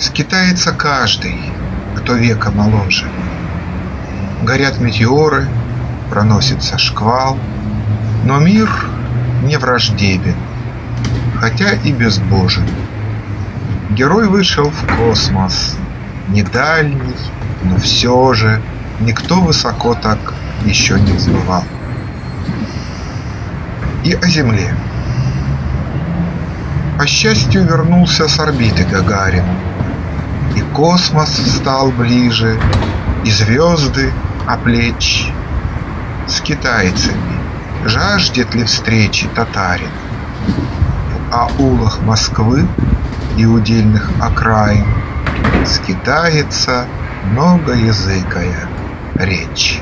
Скитается каждый, кто века моложе. Горят метеоры, проносится шквал, Но мир не враждебен, хотя и безбожен. Герой вышел в космос, не дальний, но все же Никто высоко так еще не взмывал. И о Земле. По счастью, вернулся с орбиты Гагарин, космос стал ближе, и звезды оплечь. С китайцами жаждет ли встречи татарин? В аулах Москвы и удельных окраин Скитается многоязыкая речь.